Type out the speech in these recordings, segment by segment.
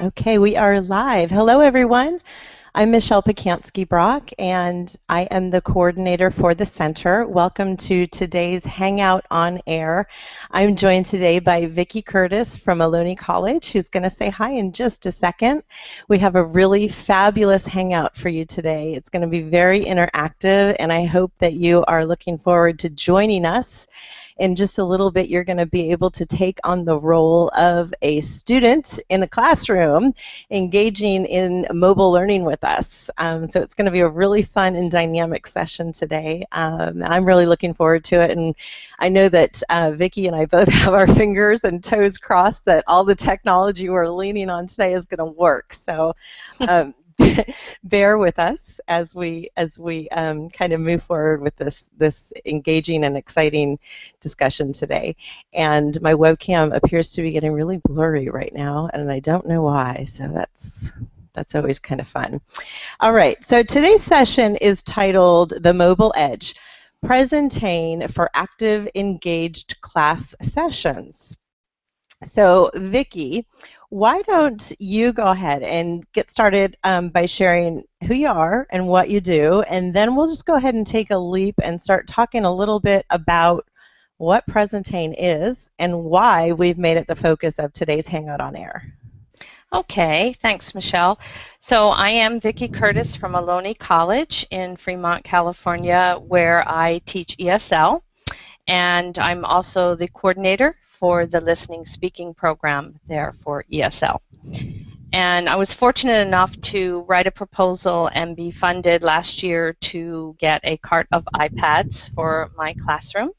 Okay, we are live. Hello, everyone. I'm Michelle Pacansky Brock, and I am the coordinator for the center. Welcome to today's Hangout on Air. I'm joined today by Vicki Curtis from Ohlone College, who's going to say hi in just a second. We have a really fabulous Hangout for you today. It's going to be very interactive, and I hope that you are looking forward to joining us in just a little bit, you're going to be able to take on the role of a student in a classroom engaging in mobile learning with us. Um, so it's going to be a really fun and dynamic session today. Um, I'm really looking forward to it, and I know that uh, Vicki and I both have our fingers and toes crossed that all the technology we're leaning on today is going to work. So um, bear with us as we as we um, kind of move forward with this this engaging and exciting discussion today. And my webcam appears to be getting really blurry right now, and I don't know why. So that's that's always kind of fun. All right, so today's session is titled The Mobile Edge, Presentain for Active Engaged Class Sessions. So Vicki, why don't you go ahead and get started um, by sharing who you are and what you do, and then we'll just go ahead and take a leap and start talking a little bit about what Presentain is and why we've made it the focus of today's Hangout on Air. Okay, thanks, Michelle. So I am Vicki Curtis from Ohlone College in Fremont, California, where I teach ESL, and I'm also the coordinator for the listening speaking program there for ESL. And I was fortunate enough to write a proposal and be funded last year to get a cart of iPads for my classroom.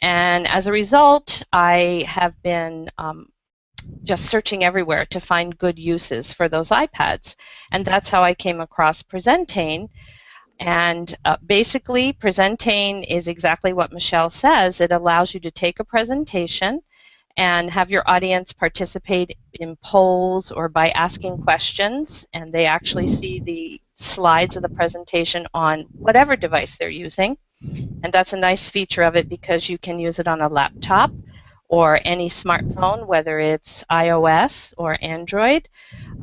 And as a result, I have been um, just searching everywhere to find good uses for those iPads. And that's how I came across Presentain, and uh, basically, Presentain is exactly what Michelle says. It allows you to take a presentation and have your audience participate in polls or by asking questions, and they actually see the slides of the presentation on whatever device they're using. And that's a nice feature of it because you can use it on a laptop or any smartphone, whether it's iOS or Android,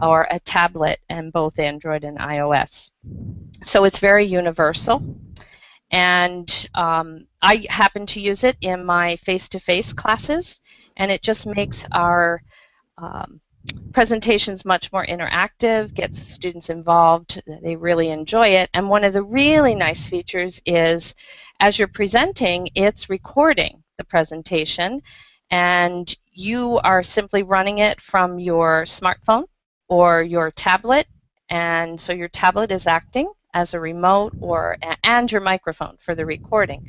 or a tablet and both Android and iOS. So it's very universal. And um, I happen to use it in my face-to-face classes, and it just makes our um, presentations much more interactive, gets students involved, they really enjoy it. And one of the really nice features is as you're presenting, it's recording the presentation and you are simply running it from your smartphone or your tablet. And so your tablet is acting as a remote or and your microphone for the recording.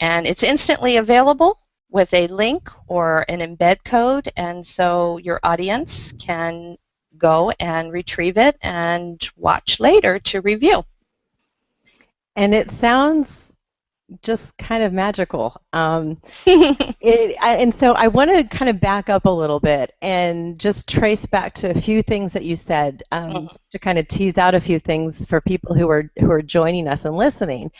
And it's instantly available with a link or an embed code. And so your audience can go and retrieve it and watch later to review. And it sounds just kind of magical. Um, it, and so I want to kind of back up a little bit and just trace back to a few things that you said, um, mm-hmm. to kind of tease out a few things for people who are who are joining us and listening.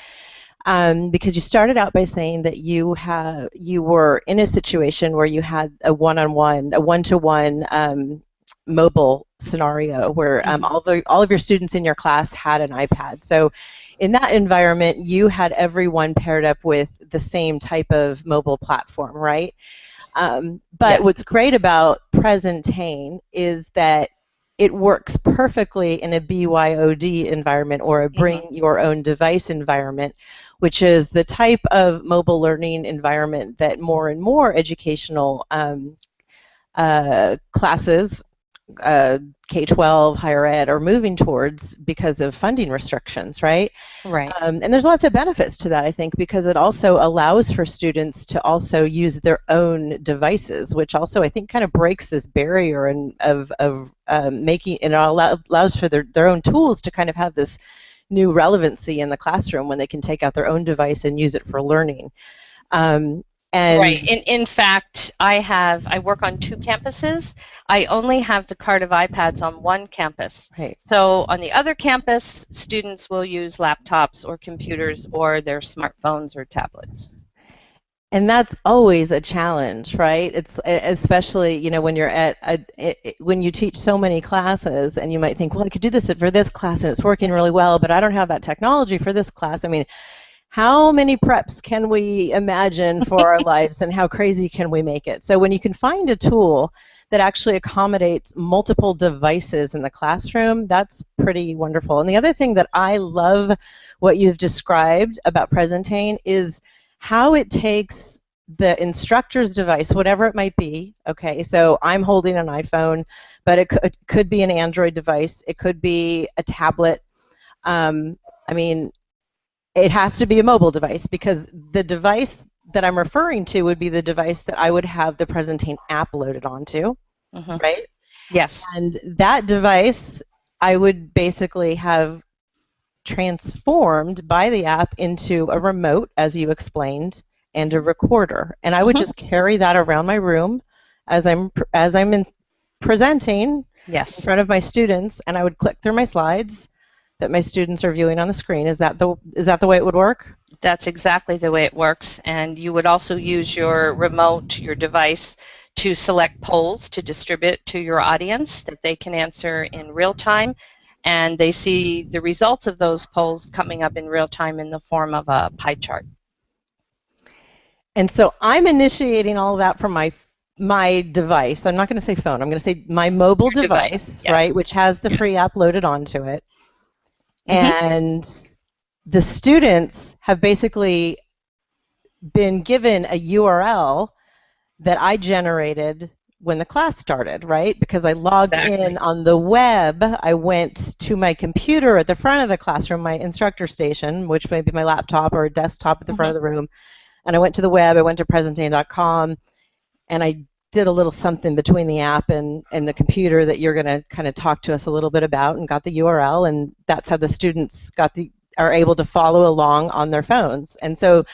Um, because you started out by saying that you have you were in a situation where you had a one-on-one, a one-to-one um, mobile scenario where um, mm-hmm. all the all of your students in your class had an iPad. So in that environment, you had everyone paired up with the same type of mobile platform, right? Um, but yeah. what's great about Presentain is that it works perfectly in a BYOD environment or a bring mm-hmm. your own device environment, which is the type of mobile learning environment that more and more educational um, uh, classes uh, K-12, higher ed are moving towards because of funding restrictions, right? Right. Um, and there's lots of benefits to that, I think, because it also allows for students to also use their own devices, which also I think kind of breaks this barrier and of, of um, making and allow, allows for their, their own tools to kind of have this new relevancy in the classroom when they can take out their own device and use it for learning. Um, and right. In, in fact, I have I work on two campuses. I only have the cart of iPads on one campus. Right. So on the other campus, students will use laptops or computers or their smartphones or tablets. and that's always a challenge right it's especially you know when you're at a, it, when you teach so many classes and you might think well i could do this for this class and it's working really well but i don't have that technology for this class i mean how many preps can we imagine for our lives and how crazy can we make it? So when you can find a tool that actually accommodates multiple devices in the classroom that's pretty wonderful. And the other thing that i love what you've described about Presentain is how it takes the instructor's device, whatever it might be, okay, so I'm holding an iPhone, but it could, it could be an Android device, it could be a tablet. Um, I mean, it has to be a mobile device because the device that I'm referring to would be the device that I would have the Presentain app loaded onto, mm-hmm. right? Yes. And that device, I would basically have transformed by the app into a remote, as you explained, and a recorder. And I would mm-hmm. just carry that around my room as I'm as I'm in presenting yes. in front of my students, and I would click through my slides that my students are viewing on the screen. Is that the is that the way it would work? That's exactly the way it works. And you would also use your remote, your device, to select polls to distribute to your audience that they can answer in real time and they see the results of those polls coming up in real time in the form of a pie chart. And so I'm initiating all of that from my my device. I'm not going to say phone. I'm going to say my mobile Your device, device yes. right, which has the free app loaded onto it. Mm-hmm. And the students have basically been given a URL that I generated when the class started, right? Because I logged exactly. in on the web. I went to my computer at the front of the classroom, my instructor station, which may be my laptop or a desktop at the mm-hmm. front of the room. And I went to the web. I went to presentain.com, and I did a little something between the app and, and the computer that you're going to kind of talk to us a little bit about, and got the URL, and that's how the students got the are able to follow along on their phones. And so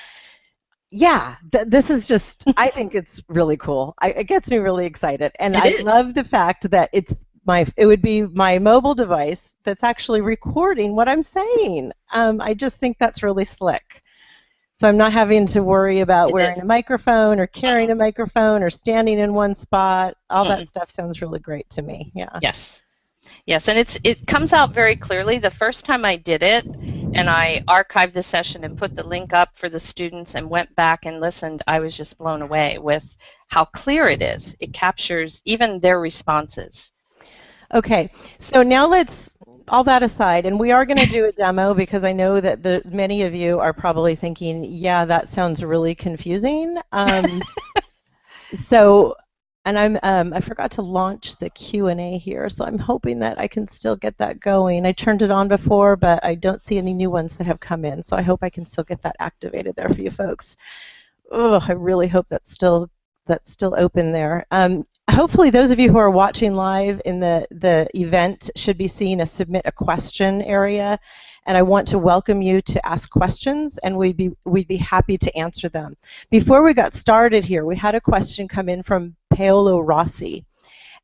yeah, th- this is just, I think it's really cool. I, it gets me really excited. And it I is. love the fact that it's my, it would be my mobile device that's actually recording what I'm saying. Um, I just think that's really slick. So I'm not having to worry about wearing a microphone or carrying a uh-uh. microphone or standing in one spot. All that stuff sounds really great to me. Yeah. Yes. Yes, and it's it comes out very clearly. The first time I did it, and I archived the session and put the link up for the students and went back and listened, I was just blown away with how clear it is. It captures even their responses. Okay, so now let's all that aside, and we are going to do a demo because I know that the many of you are probably thinking, yeah, that sounds really confusing. Um, so and I'm um, I forgot to launch the Q&A here, so I'm hoping that I can still get that going. I turned it on before, but I don't see any new ones that have come in, so I hope I can still get that activated there for you folks. Oh, I really hope that's still that's still open there. Um, hopefully, those of you who are watching live in the the event should be seeing a submit a question area, and I want to welcome you to ask questions, and we'd be we'd be happy to answer them. Before we got started here, we had a question come in from Paolo Rossi.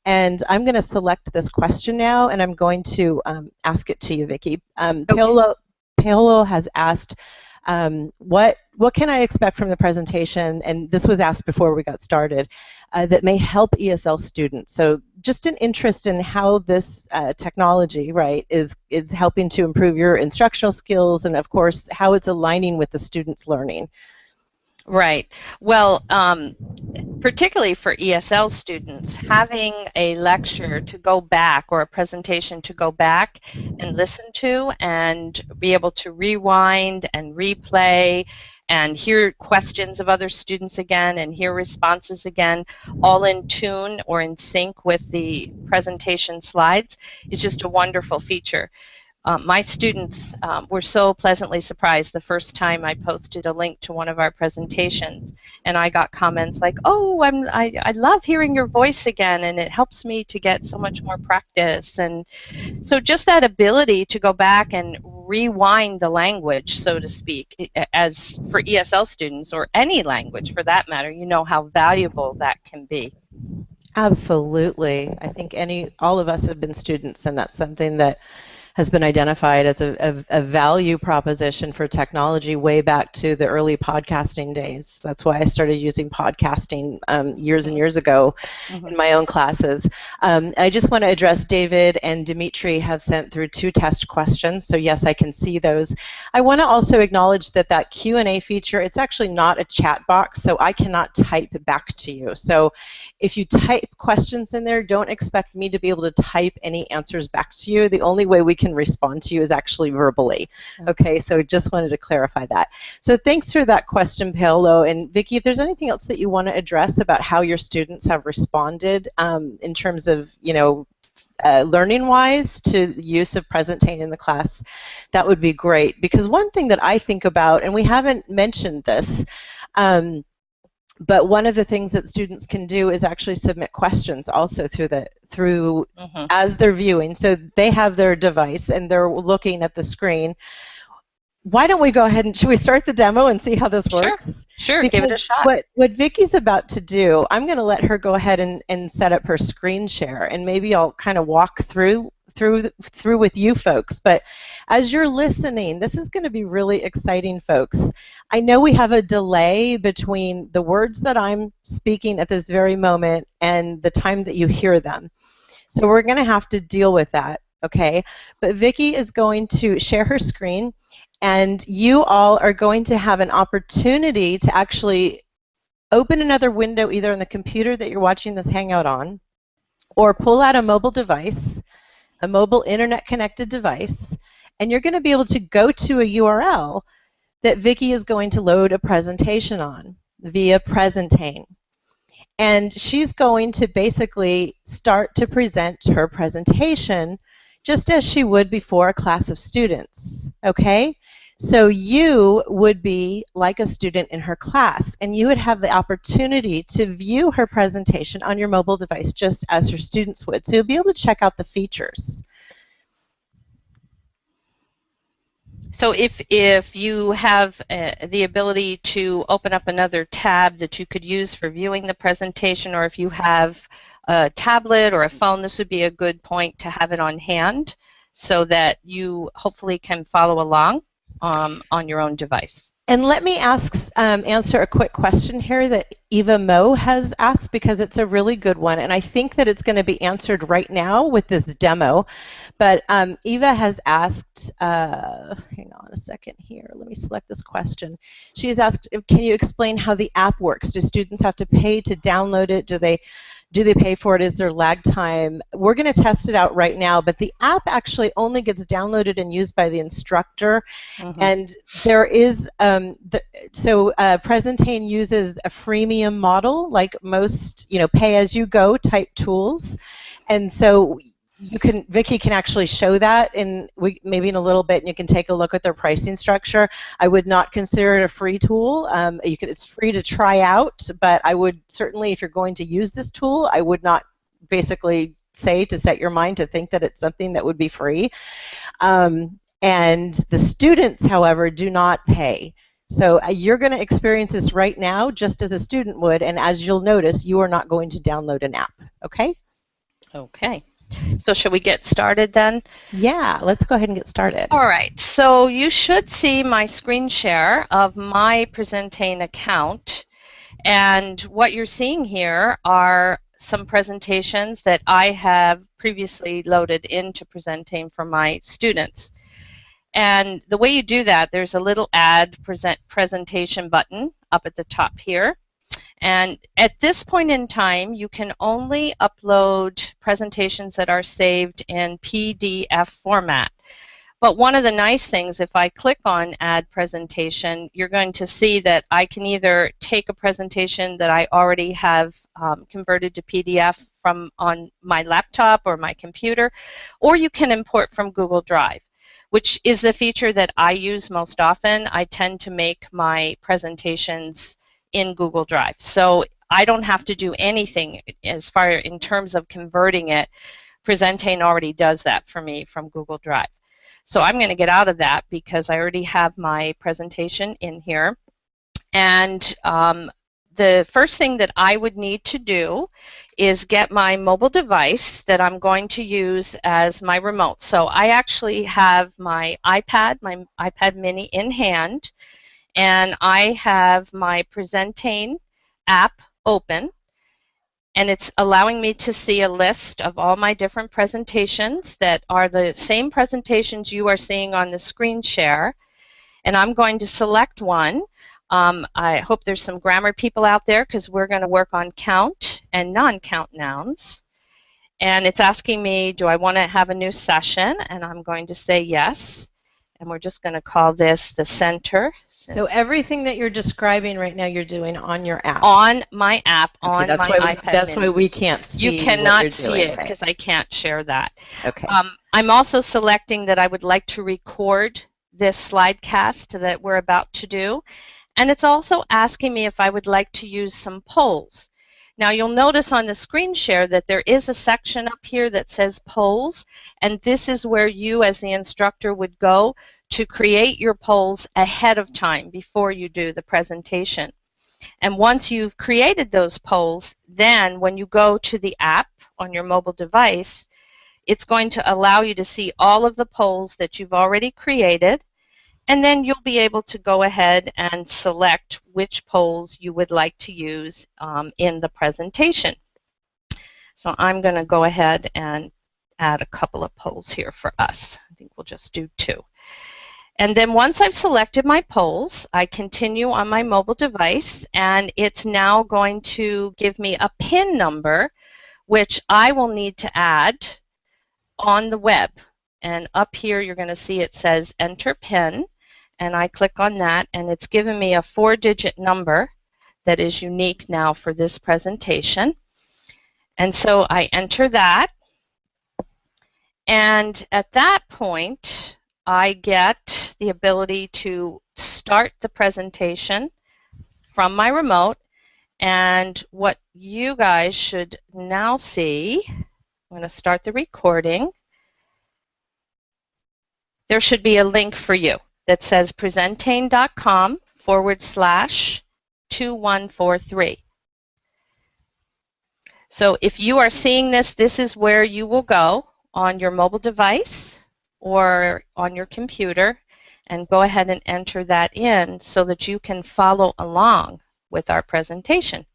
And I'm going to select this question now, and I'm going to um, ask it to you, Vicki. Um, okay. Paolo, Paolo has asked, um, what what can I expect from the presentation? And this was asked before we got started, uh, that may help ESL students. So just an interest in how this uh, technology, right, is is helping to improve your instructional skills, and of course how it's aligning with the students' learning. Right. Well, um, particularly for ESL students, having a lecture to go back or a presentation to go back and listen to and be able to rewind and replay and hear questions of other students again and hear responses again, all in tune or in sync with the presentation slides, is just a wonderful feature. Um, my students um, were so pleasantly surprised the first time I posted a link to one of our presentations, and I got comments like, "Oh, I'm, I, I love hearing your voice again, and it helps me to get so much more practice." And so, just that ability to go back and rewind the language, so to speak, as for ESL students or any language for that matter, you know how valuable that can be. Absolutely, I think any all of us have been students, and that's something that has been identified as a, a, a, value proposition for technology way back to the early podcasting days. That's why I started using podcasting um, years and years ago mm-hmm. in my own classes. Um, I just want to address David and Dimitri have sent through two test questions, so yes, I can see those. I want to also acknowledge that that Q&A feature, it's actually not a chat box, so I cannot type back to you. So if you type questions in there, don't expect me to be able to type any answers back to you. The only way we can respond to you is actually verbally. Okay, so just wanted to clarify that. So thanks for that question, Paolo. And Vicki, if there's anything else that you want to address about how your students have responded um, in terms of, you know, uh, learning wise to the use of Presentain in the class, that would be great. Because one thing that I think about, and we haven't mentioned this, um, but one of the things that students can do is actually submit questions also through the through mm-hmm. as they're viewing so they have their device and they're looking at the screen why don't we go ahead and should we start the demo and see how this works? Sure, sure give it a shot. What, what Vicki's about to do, I'm going to let her go ahead and, and set up her screen share, and maybe I'll kind of walk through through through with you folks. But as you're listening, this is going to be really exciting, folks. I know we have a delay between the words that I'm speaking at this very moment and the time that you hear them. So we're going to have to deal with that, okay? But Vicki is going to share her screen, and you all are going to have an opportunity to actually open another window either on the computer that you're watching this Hangout on, or pull out a mobile device, a mobile internet connected device, and you're going to be able to go to a URL that Vicki is going to load a presentation on via Presentain. And she's going to basically start to present her presentation just as she would before a class of students, okay? So you would be like a student in her class, and you would have the opportunity to view her presentation on your mobile device just as her students would. So you'll be able to check out the features. So if, if you have uh, the ability to open up another tab that you could use for viewing the presentation, or if you have a tablet or a phone, this would be a good point to have it on hand so that you hopefully can follow along um, on your own device. And let me ask, um, answer a quick question here that Eva Mo has asked because it's a really good one, and I think that it's going to be answered right now with this demo. But um, Eva has asked, uh, hang on a second here, let me select this question. She has asked, can you explain how the app works? Do students have to pay to download it? Do they do they pay for it? Is there lag time? We're going to test it out right now, but the app actually only gets downloaded and used by the instructor. Mm-hmm. And there is, um, the, so uh, Presentain uses a freemium model, like most, you know, pay-as-you-go type tools. And so you can Vicki can actually show that in we, maybe in a little bit and you can take a look at their pricing structure. I would not consider it a free tool. Um, you can, it's free to try out, but I would certainly if you're going to use this tool, I would not basically say to set your mind to think that it's something that would be free. Um, and the students, however, do not pay. So uh, you're going to experience this right now just as a student would, and as you'll notice, you are not going to download an app, okay? Okay. So should we get started then? Yeah, let's go ahead and get started. All right, so you should see my screen share of my Presentain account. And what you're seeing here are some presentations that I have previously loaded into Presentain for my students. And the way you do that, there's a little add present presentation button up at the top here. And at this point in time, you can only upload presentations that are saved in PDF format. But one of the nice things, if I click on Add Presentation, you're going to see that I can either take a presentation that I already have um, converted to PDF from on my laptop or my computer, or you can import from Google Drive which is the feature that I use most often. I tend to make my presentations in Google Drive. So I don't have to do anything as far in terms of converting it. Presentain already does that for me from Google Drive. So I'm going to get out of that because I already have my presentation in here. And um, the first thing that I would need to do is get my mobile device that I'm going to use as my remote. So I actually have my iPad, my iPad mini in hand, and I have my Presentain app open and it's allowing me to see a list of all my different presentations that are the same presentations you are seeing on the screen share. And I'm going to select one. Um, I hope there's some grammar people out there because we're going to work on count and non-count nouns. And it's asking me, do I want to have a new session? And I'm going to say yes. And we're just going to call this the center so everything that you're describing right now, you're doing on your app. On my app, okay, on that's my why iPad. that's mini. why we can't see. You cannot see it because right? I can't share that. Okay. Um, I'm also selecting that I would like to record this slide cast that we're about to do. And it's also asking me if I would like to use some polls. Now you'll notice on the screen share that there is a section up here that says polls, and this is where you as the instructor would go to create your polls ahead of time before you do the presentation. And once you've created those polls, then when you go to the app on your mobile device, it's going to allow you to see all of the polls that you've already created, and then you'll be able to go ahead and select which polls you would like to use um, in the presentation. So I'm going to go ahead and add a couple of polls here for us. I think we'll just do two. And then once I've selected my polls, I continue on my mobile device and it's now going to give me a PIN number which I will need to add on the web. And up here you're going to see it says enter PIN and I click on that and it's given me a four digit number that is unique now for this presentation. And so I enter that and at that point I get the ability to start the presentation from my remote and what you guys should now see, I'm going to start the recording. There should be a link for you that says presentain.com forward slash 2143. So if you are seeing this, this is where you will go on your mobile device or on your computer and go ahead and enter that in so that you can follow along with our presentation.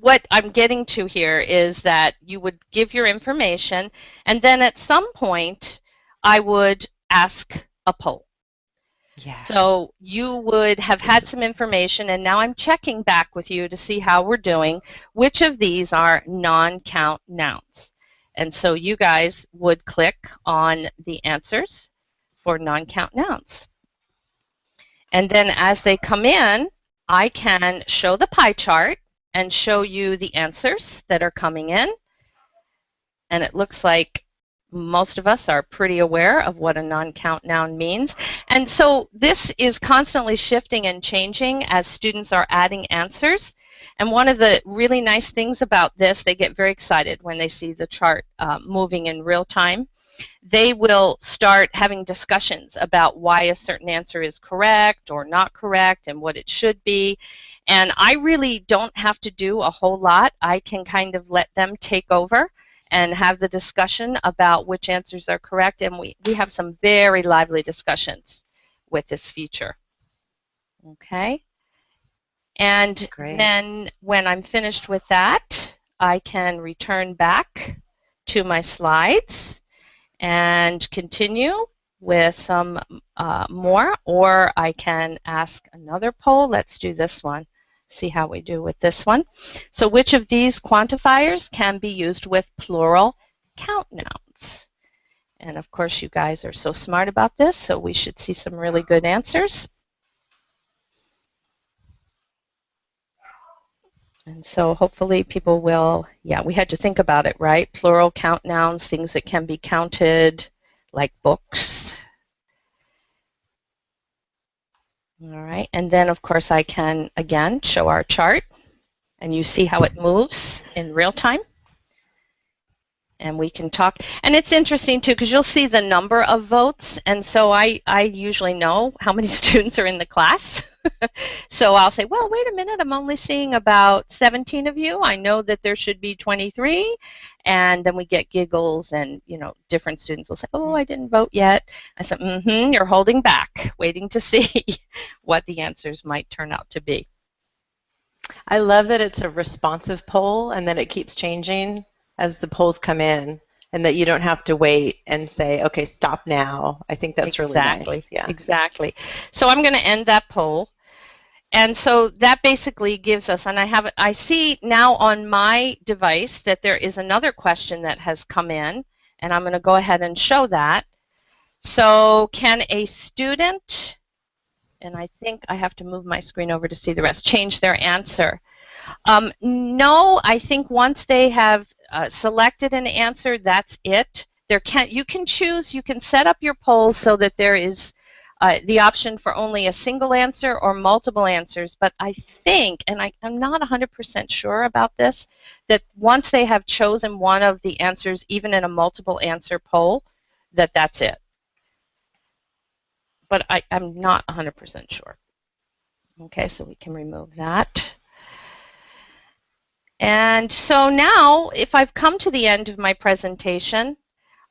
What I'm getting to here is that you would give your information, and then at some point, I would ask a poll. Yeah. So you would have had some information, and now I'm checking back with you to see how we're doing. Which of these are non-count nouns? And so you guys would click on the answers for non-count nouns. And then as they come in, I can show the pie chart and show you the answers that are coming in. And it looks like most of us are pretty aware of what a non-count noun means. And so this is constantly shifting and changing as students are adding answers. And one of the really nice things about this, they get very excited when they see the chart uh, moving in real time. They will start having discussions about why a certain answer is correct or not correct and what it should be. And I really don't have to do a whole lot. I can kind of let them take over and have the discussion about which answers are correct. And we, we have some very lively discussions with this feature. Okay. And Great. then when I'm finished with that, I can return back to my slides and continue with some uh, more, or I can ask another poll. Let's do this one see how we do with this one. So which of these quantifiers can be used with plural count nouns? And of course, you guys are so smart about this, so we should see some really good answers. And so hopefully people will, yeah, we had to think about it, right? Plural count nouns, things that can be counted, like books, All right, and then of course I can again show our chart and you see how it moves in real time. And we can talk, and it's interesting too because you'll see the number of votes, and so I, I usually know how many students are in the class. so I'll say, well, wait a minute, I'm only seeing about 17 of you. I know that there should be 23. And then we get giggles and, you know, different students will say, oh, I didn't vote yet. I said, mm-hmm, you're holding back, waiting to see what the answers might turn out to be. I love that it's a responsive poll and that it keeps changing as the polls come in and that you don't have to wait and say, okay, stop now. I think that's exactly. really nice. Yeah. Exactly. So I'm going to end that poll. And so that basically gives us, and I have, I see now on my device that there is another question that has come in, and I'm going to go ahead and show that. So can a student, and I think I have to move my screen over to see the rest, change their answer? Um, no, I think once they have uh, selected an answer, that's it. There can you can choose, you can set up your polls so that there is uh, the option for only a single answer or multiple answers. But I think, and I, I'm not 100% sure about this, that once they have chosen one of the answers, even in a multiple answer poll, that that's it. But I, I'm not 100% sure. Okay, so we can remove that. And so now, if I've come to the end of my presentation,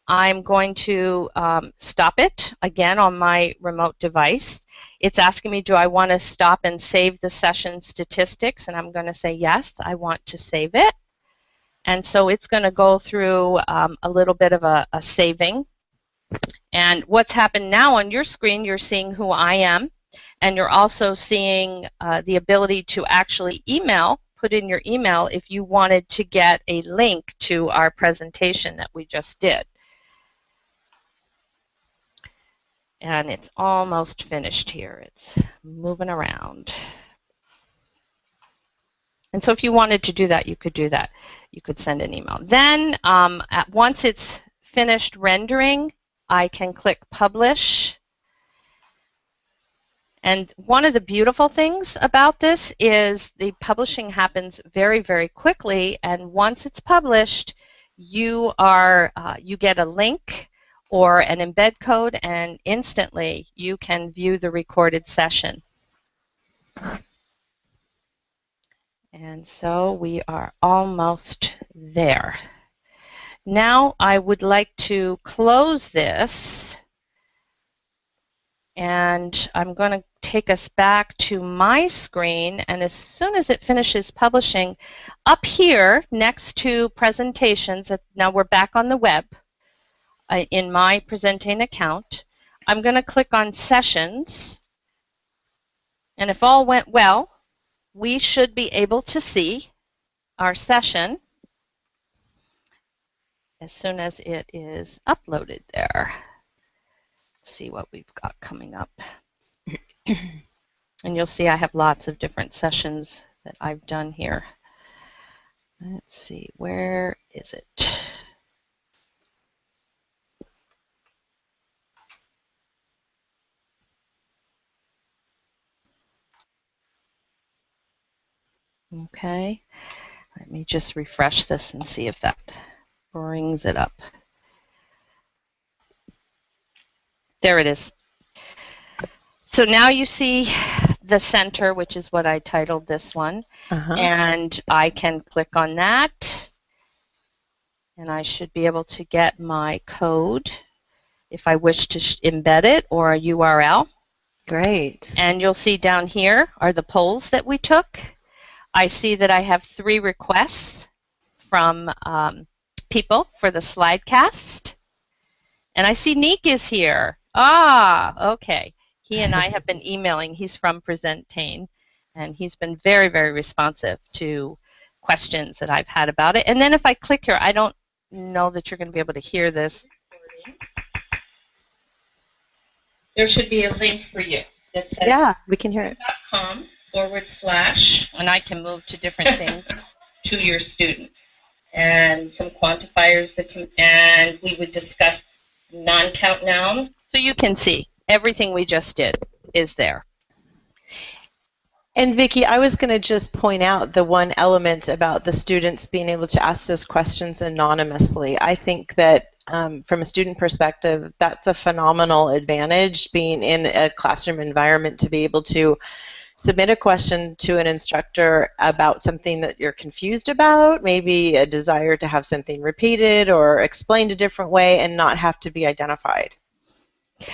I'm going to um, stop it again on my remote device. It's asking me, do I want to stop and save the session statistics? And I'm going to say, yes, I want to save it. And so it's going to go through um, a little bit of a, a saving. And what's happened now on your screen, you're seeing who I am. And you're also seeing uh, the ability to actually email put in your email if you wanted to get a link to our presentation that we just did. And it's almost finished here. It's moving around. And so if you wanted to do that, you could do that. You could send an email. Then um, once it's finished rendering, I can click Publish and one of the beautiful things about this is the publishing happens very, very quickly, and once it's published, you are uh, you get a link or an embed code, and instantly you can view the recorded session. And so we are almost there. Now I would like to close this and I'm going to take us back to my screen and as soon as it finishes publishing, up here next to presentations, now we're back on the web uh, in my presenting account, I'm going to click on sessions and if all went well, we should be able to see our session as soon as it is uploaded there. Let's see what we've got coming up. and you'll see I have lots of different sessions that I've done here. Let's see, where is it? Okay, let me just refresh this and see if that brings it up. There it is. So now you see the center, which is what I titled this one, uh -huh. and I can click on that, and I should be able to get my code if I wish to embed it or a URL. Great. And you'll see down here are the polls that we took. I see that I have three requests from um, people for the slide cast. And I see Neek is here. Ah, okay. He and I have been emailing. He's from Presentain, and he's been very, very responsive to questions that I've had about it. And then if I click here, I don't know that you're going to be able to hear this. There should be a link for you that says yeah, we can hear it. .com forward slash, and I can move to different things to your student, and some quantifiers that can, and we would discuss non-count nouns. So you can see everything we just did is there. And Vicki, I was going to just point out the one element about the students being able to ask those questions anonymously. I think that um, from a student perspective, that's a phenomenal advantage being in a classroom environment to be able to submit a question to an instructor about something that you're confused about, maybe a desire to have something repeated or explained a different way and not have to be identified.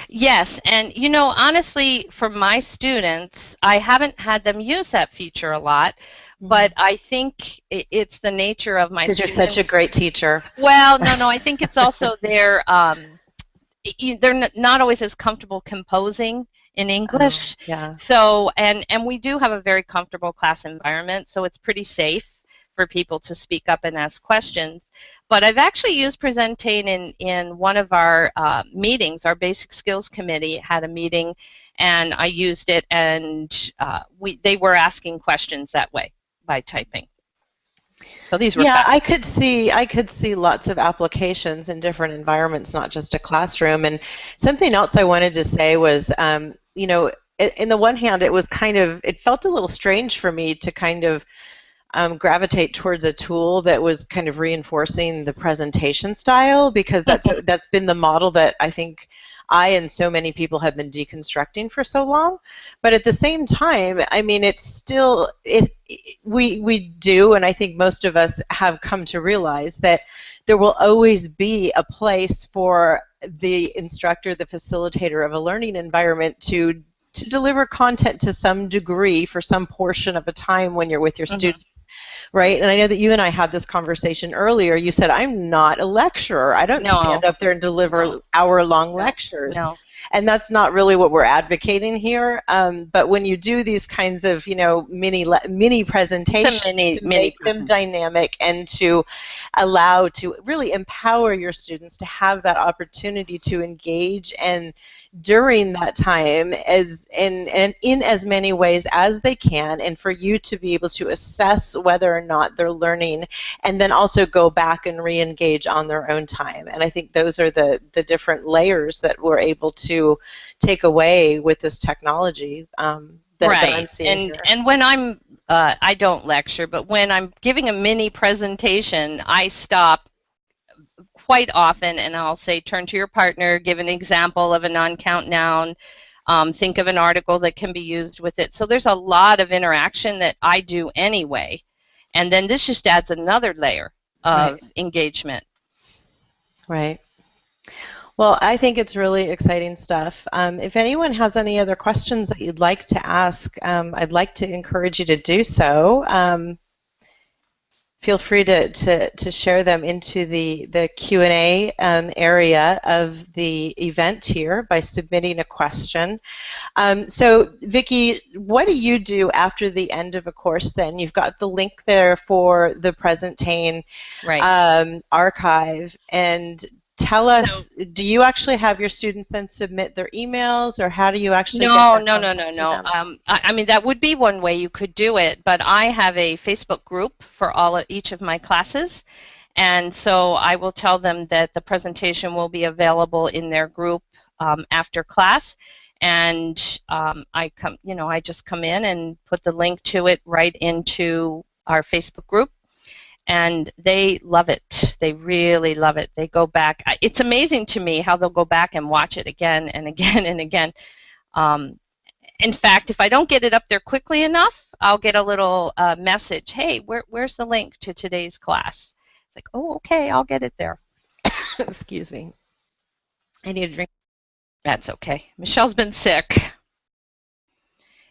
Yes, and you know, honestly, for my students, I haven't had them use that feature a lot, mm-hmm. but I think it's the nature of my Because you're such a great teacher. Well, no, no, I think it's also their, um, they're not always as comfortable composing in English. Oh, yeah. So and and we do have a very comfortable class environment, so it's pretty safe for people to speak up and ask questions. But I've actually used Presentain in in one of our uh, meetings. Our Basic Skills Committee had a meeting, and I used it, and uh, we they were asking questions that way by typing. So these were yeah, I could see I could see lots of applications in different environments, not just a classroom. And something else I wanted to say was, um, you know, in the one hand, it was kind of, it felt a little strange for me to kind of um, gravitate towards a tool that was kind of reinforcing the presentation style because that's that's been the model that I think I and so many people have been deconstructing for so long. But at the same time, I mean, it's still it, we we do, and I think most of us have come to realize that there will always be a place for the instructor, the facilitator of a learning environment to to deliver content to some degree for some portion of a time when you're with your mm-hmm. student right? And I know that you and I had this conversation earlier. You said, I'm not a lecturer. I don't no. stand up there and deliver no. hour long lectures. No and that's not really what we're advocating here. Um, but when you do these kinds of, you know, mini mini presentations, mini, to make them dynamic and to allow to really empower your students to have that opportunity to engage and during that time as in, in in as many ways as they can and for you to be able to assess whether or not they're learning and then also go back and re-engage on their own time and I think those are the the different layers that we're able to take away with this technology um, that, right. that and, here. And when I'm, uh, I don't lecture, but when I'm giving a mini presentation, I stop quite often and I'll say, turn to your partner, give an example of a non-count noun, um, think of an article that can be used with it. So there's a lot of interaction that I do anyway. And then this just adds another layer of right. engagement. Right. Well, I think it's really exciting stuff. Um, if anyone has any other questions that you'd like to ask, um, I'd like to encourage you to do so. Um, feel free to, to, to share them into the, the Q&A um, area of the event here by submitting a question. Um, so Vicki, what do you do after the end of a course then? You've got the link there for the Presentain right. um, archive and tell us so, do you actually have your students then submit their emails or how do you actually no no no no no. um, I, I, mean that would be one way you could do it but i have a facebook group for all of, each of my classes. And so i will tell them that the presentation will be available in their group um, after class. And um, i come you know i just come in and put the link to it right into our facebook group and they love it. They really love it. They go back. It's amazing to me how they'll go back and watch it again and again and again. Um, in fact, if I don't get it up there quickly enough, I'll get a little uh, message. Hey, where, where's the link to today's class? It's like, oh, okay, I'll get it there. Excuse me. I need a drink. That's okay. Michelle's been sick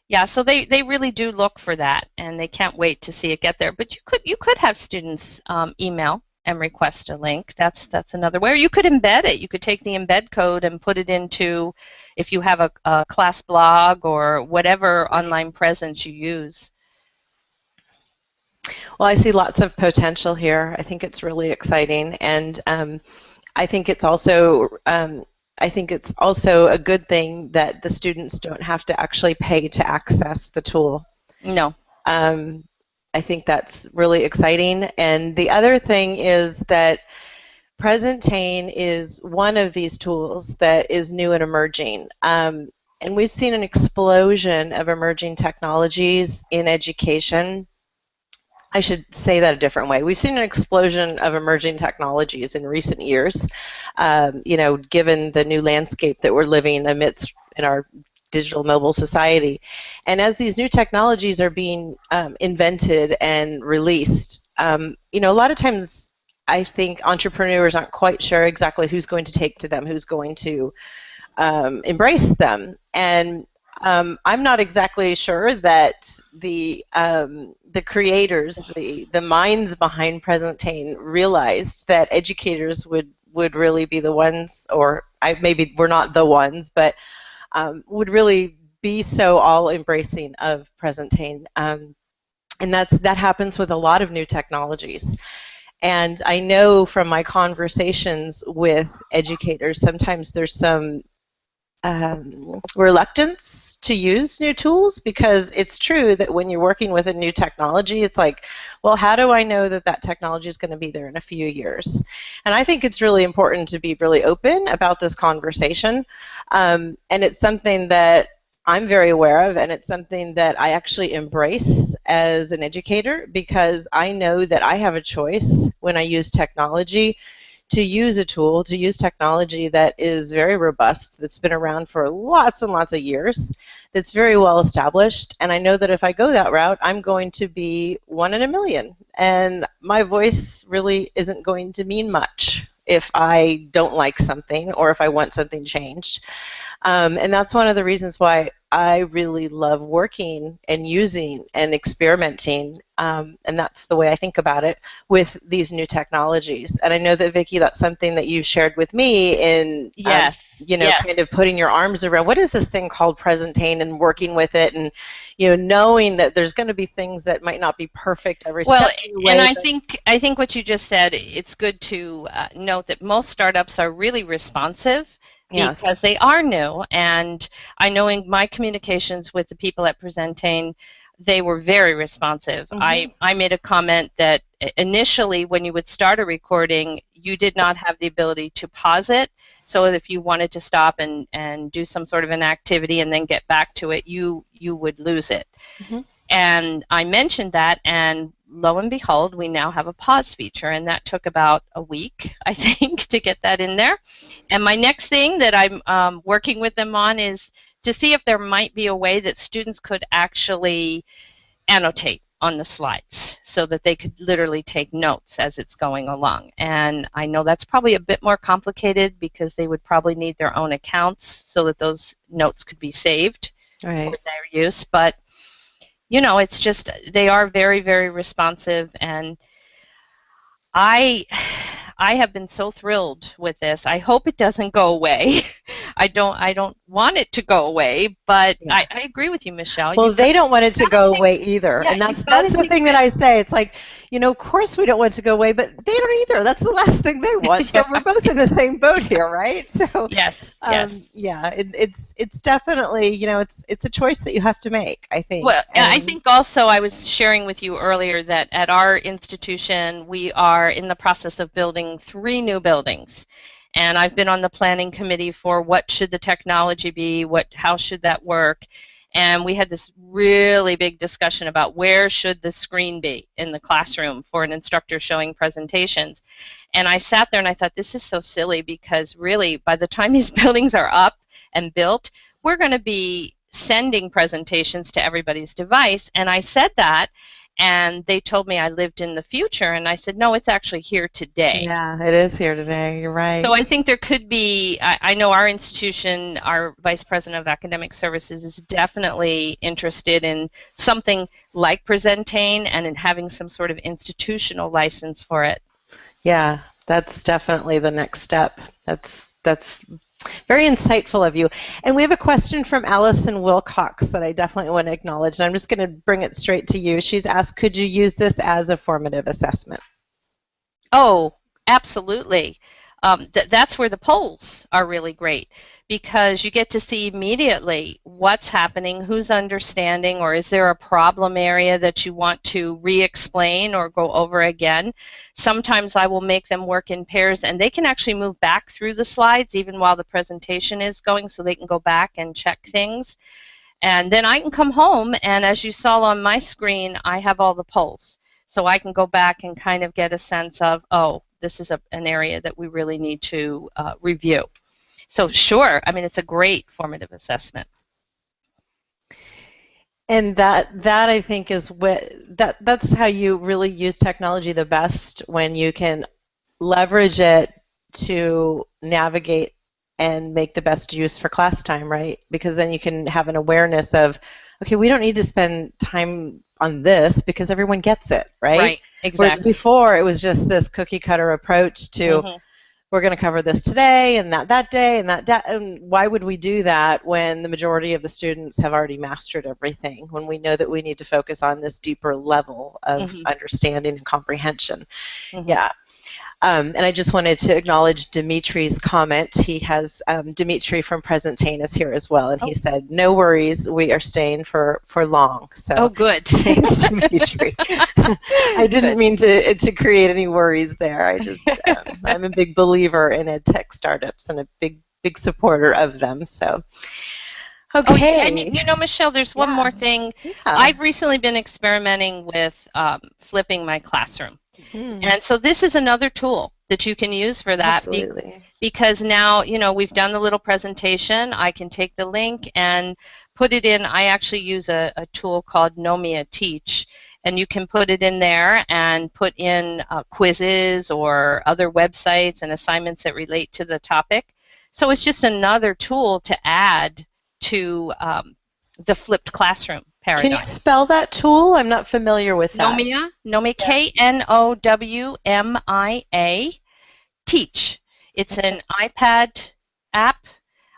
yeah, so they, they really do look for that, and they can't wait to see it get there. But you could you could have students um, email and request a link. That's that's another way. Or you could embed it. You could take the embed code and put it into, if you have a, a class blog or whatever online presence you use. Well, I see lots of potential here. I think it's really exciting, and um, I think it's also um, I think it's also a good thing that the students don't have to actually pay to access the tool. No. Um, I think that's really exciting. And the other thing is that Presentain is one of these tools that is new and emerging. Um, and we've seen an explosion of emerging technologies in education I should say that a different way. We've seen an explosion of emerging technologies in recent years, um, you know, given the new landscape that we're living amidst in our digital mobile society. And as these new technologies are being um, invented and released, um, you know, a lot of times I think entrepreneurs aren't quite sure exactly who's going to take to them, who's going to um, embrace them. And um, I'm not exactly sure that the um, the creators, the the minds behind Presentain, realized that educators would would really be the ones, or I, maybe we're not the ones, but um, would really be so all embracing of Presentain, um, and that's that happens with a lot of new technologies. And I know from my conversations with educators, sometimes there's some um, reluctance to use new tools because it's true that when you're working with a new technology, it's like, well, how do I know that that technology is going to be there in a few years? And I think it's really important to be really open about this conversation. Um, and it's something that I'm very aware of, and it's something that I actually embrace as an educator because I know that I have a choice when I use technology to use a tool, to use technology that is very robust, that's been around for lots and lots of years, that's very well established. And I know that if I go that route, I'm going to be one in a million. And my voice really isn't going to mean much if I don't like something or if I want something changed. Um, and that's one of the reasons why I really love working and using and experimenting, um, and that's the way I think about it with these new technologies. And I know that Vicki, that's something that you shared with me in, um, yes, um, you know, yes. kind of putting your arms around what is this thing called Presentain and working with it, and you know, knowing that there's going to be things that might not be perfect every well, step. Well, and I think I think what you just said, it's good to uh, note that most startups are really responsive because yes. they are new. And I know in my communications with the people at Presentain, they were very responsive. Mm-hmm. I, I made a comment that initially, when you would start a recording, you did not have the ability to pause it. So if you wanted to stop and, and do some sort of an activity and then get back to it, you you would lose it. Mm-hmm. And I mentioned that, and lo and behold, we now have a pause feature, and that took about a week, I think, to get that in there. And my next thing that I'm um, working with them on is to see if there might be a way that students could actually annotate on the slides so that they could literally take notes as it's going along. And I know that's probably a bit more complicated because they would probably need their own accounts so that those notes could be saved right. for their use. But you know, it's just they are very, very responsive and I I have been so thrilled with this. I hope it doesn't go away. I don't I don't want it to go away, but yeah. I, I, agree with you, Michelle. Well, you they don't want it to go take, away either, yeah, and that's that's the thing that I say. It's like, you know, of course we don't want it to go away, but they don't either. That's the last thing they want. So we're both in the same boat here, right? So yes, um, yes, yeah. It, it's it's definitely you know it's it's a choice that you have to make. I think. Well, and I think also I was sharing with you earlier that at our institution we are in the process of building three new buildings and I've been on the planning committee for what should the technology be, what how should that work, and we had this really big discussion about where should the screen be in the classroom for an instructor showing presentations. And I sat there and I thought this is so silly because really by the time these buildings are up and built, we're going to be sending presentations to everybody's device. And I said that and they told me I lived in the future, and I said, no, it's actually here today. Yeah, it is here today. You're right. So I think there could be, I, I know our institution, our Vice President of Academic Services is definitely interested in something like Presentain and in having some sort of institutional license for it. Yeah, that's definitely the next step. That's that's very insightful of you. And we have a question from Allison Wilcox that I definitely want to acknowledge. And I'm just going to bring it straight to you. She's asked, could you use this as a formative assessment? Oh, absolutely um, th- that's where the polls are really great because you get to see immediately what's happening, who's understanding, or is there a problem area that you want to re explain or go over again. Sometimes I will make them work in pairs and they can actually move back through the slides even while the presentation is going so they can go back and check things. And then I can come home, and as you saw on my screen, I have all the polls. So I can go back and kind of get a sense of, oh, this is a, an area that we really need to uh, review. So sure, I mean, it's a great formative assessment. And that that I think is what that that's how you really use technology the best when you can leverage it to navigate and make the best use for class time, right? Because then you can have an awareness of, okay, we don't need to spend time on this because everyone gets it, right? Right, exactly. Whereas before it was just this cookie cutter approach to mm-hmm. we're going to cover this today and that that day and that, that and why would we do that when the majority of the students have already mastered everything when we know that we need to focus on this deeper level of mm-hmm. understanding and comprehension. Mm-hmm. Yeah. Um, and I just wanted to acknowledge Dimitri's comment. He has um, Dimitri from Presentain is here as well, and oh. he said, "No worries, we are staying for for long." So oh, good. Thanks, Dimitri. I didn't mean to to create any worries there. I just um, I'm a big believer in ed tech startups and a big big supporter of them. So. Okay. Oh, and you know, Michelle, there's one yeah. more thing. Yeah. I've recently been experimenting with um, flipping my classroom. Mm-hmm. And so this is another tool that you can use for that. Absolutely. because now, you know, we've done the little presentation. I can take the link and put it in. I actually use a, a tool called Knowmia Teach. And you can put it in there and put in uh, quizzes or other websites and assignments that relate to the topic. So it's just another tool to add to um, the flipped classroom paradigm. Can you spell that tool? I'm not familiar with that. Knowmia, Knowmia, K N O W M I A, Teach. It's an iPad app.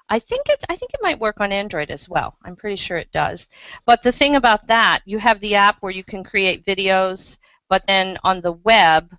I think it I think it might work on Android as well. I'm pretty sure it does. But the thing about that, you have the app where you can create videos, but then on the web,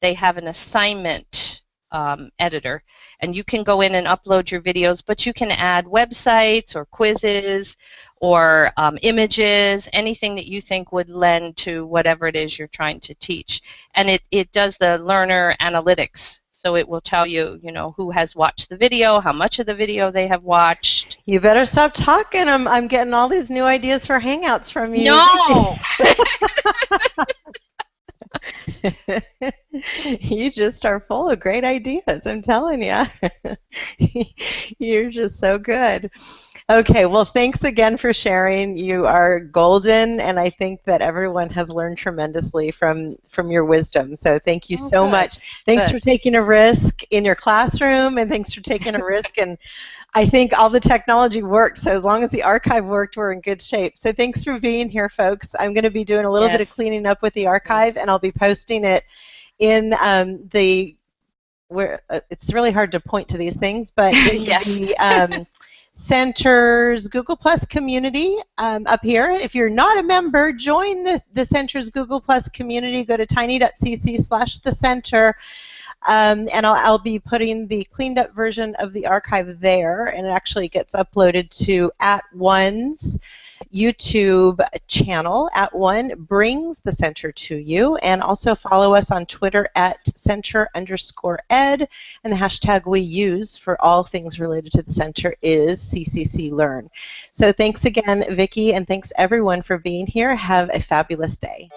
they have an assignment um, editor, and you can go in and upload your videos, but you can add websites or quizzes or um, images, anything that you think would lend to whatever it is you're trying to teach. And it, it does the learner analytics. So it will tell you, you know, who has watched the video, how much of the video they have watched. You better stop talking. I'm, I'm getting all these new ideas for Hangouts from you. No! you just are full of great ideas, I'm telling you. You're just so good. Okay, well, thanks again for sharing. You are golden, and I think that everyone has learned tremendously from from your wisdom. So thank you oh, so good. much. Thanks good. for taking a risk in your classroom, and thanks for taking a risk. And I think all the technology worked. So as long as the archive worked, we're in good shape. So thanks for being here, folks. I'm going to be doing a little yes. bit of cleaning up with the archive, and I'll be posting it in um, the where uh, it's really hard to point to these things, but in yes. the um, Center's Google Plus community um, up here. If you're not a member, join the, the Center's Google Plus community. Go to tiny.cc slash the center. Um, and I'll, I'll, be putting the cleaned up version of the archive there, and it actually gets uploaded to at one's YouTube channel. At one brings the center to you, and also follow us on Twitter at center underscore ed, and the hashtag we use for all things related to the center is CCC Learn. So thanks again, Vicki, and thanks everyone for being here. Have a fabulous day.